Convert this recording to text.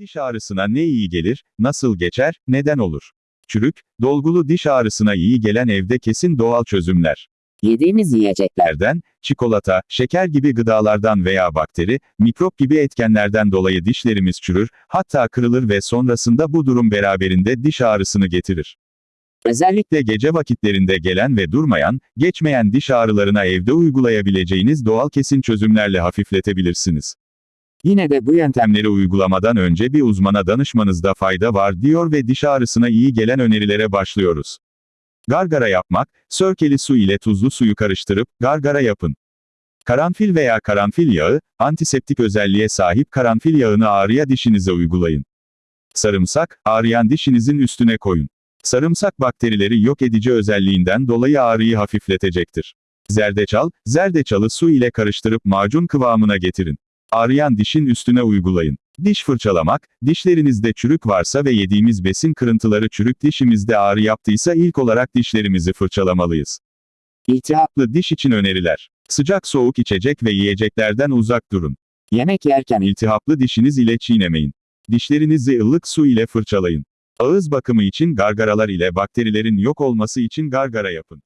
Diş ağrısına ne iyi gelir, nasıl geçer, neden olur? Çürük, dolgulu diş ağrısına iyi gelen evde kesin doğal çözümler. Yediğimiz yiyecekler, Lerden, çikolata, şeker gibi gıdalardan veya bakteri, mikrop gibi etkenlerden dolayı dişlerimiz çürür, hatta kırılır ve sonrasında bu durum beraberinde diş ağrısını getirir. özellikle gece vakitlerinde gelen ve durmayan, geçmeyen diş ağrılarına evde uygulayabileceğiniz doğal kesin çözümlerle hafifletebilirsiniz. Yine de bu yöntem Yöntemleri uygulamadan önce bir uzmana danışmanızda fayda var diyor ve diş ağrısına iyi gelen önerilere başlıyoruz. Gargara yapmak, sörkeli su ile tuzlu suyu karıştırıp, gargara yapın. Karanfil veya karanfil yağı, antiseptik özelliğe sahip karanfil yağını ağrıya dişinize uygulayın. Sarımsak, ağrıyan dişinizin üstüne koyun. Sarımsak bakterileri yok edici özelliğinden dolayı ağrıyı hafifletecektir. Zerdeçal, zerdeçalı su ile karıştırıp macun kıvamına getirin. Ağrıyan dişin üstüne uygulayın. Diş fırçalamak, dişlerinizde çürük varsa ve yediğimiz besin kırıntıları çürük dişimizde ağrı yaptıysa ilk olarak dişlerimizi fırçalamalıyız. iltihaplı Diş için öneriler. Sıcak soğuk içecek ve yiyeceklerden uzak durun. yemek yerken İltihaplı dişiniz ile çiğnemeyin. Dişlerinizi ılık su ile fırçalayın. Ağız bakımı için gargaralar ile bakterilerin yok olması için gargara yapın.